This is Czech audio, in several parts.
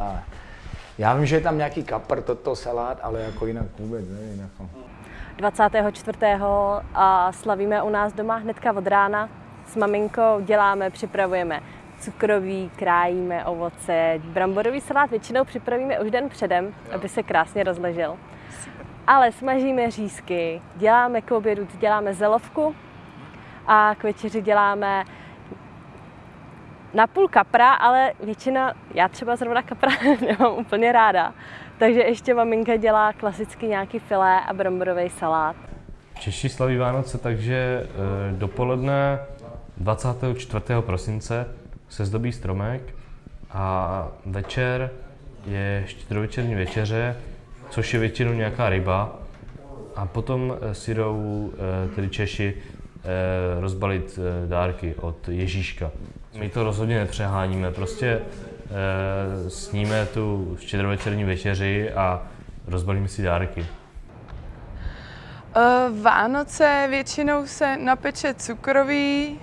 Ale já vím, že je tam nějaký kapr, toto salát, ale jako jinak vůbec nevím. Jako. 24. a slavíme u nás doma hnedka od rána. S maminkou děláme, připravujeme cukroví, krájíme ovoce. Bramborový salát většinou připravíme už den předem, aby se krásně rozležel. Ale smažíme řízky, děláme k obědu, děláme zelovku a k večeři děláme na půl kapra, ale většina, já třeba zrovna kapra nemám úplně ráda. Takže ještě maminka dělá klasicky nějaký filé a bramborový salát. Češi slaví Vánoce, takže e, dopoledne 24. prosince se zdobí stromek a večer je štědrovečerní večeře, což je většinou nějaká ryba. A potom e, si jdou e, tedy Češi rozbalit dárky od Ježíška. My to rozhodně nepřeháníme, prostě sníme tu štědrovečerní večeři a rozbalíme si dárky. Vánoce většinou se napeče cukroví,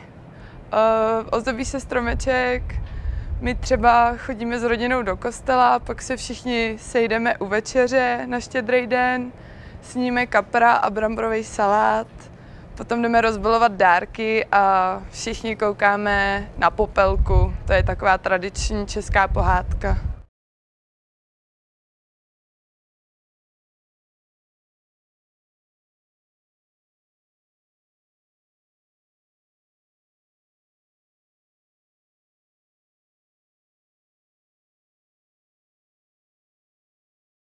ozdobí se stromeček, my třeba chodíme s rodinou do kostela, pak se všichni sejdeme u večeře na štědrý den, sníme kapra a bramborový salát, potom jdeme rozbalovat dárky a všichni koukáme na popelku. To je taková tradiční česká pohádka.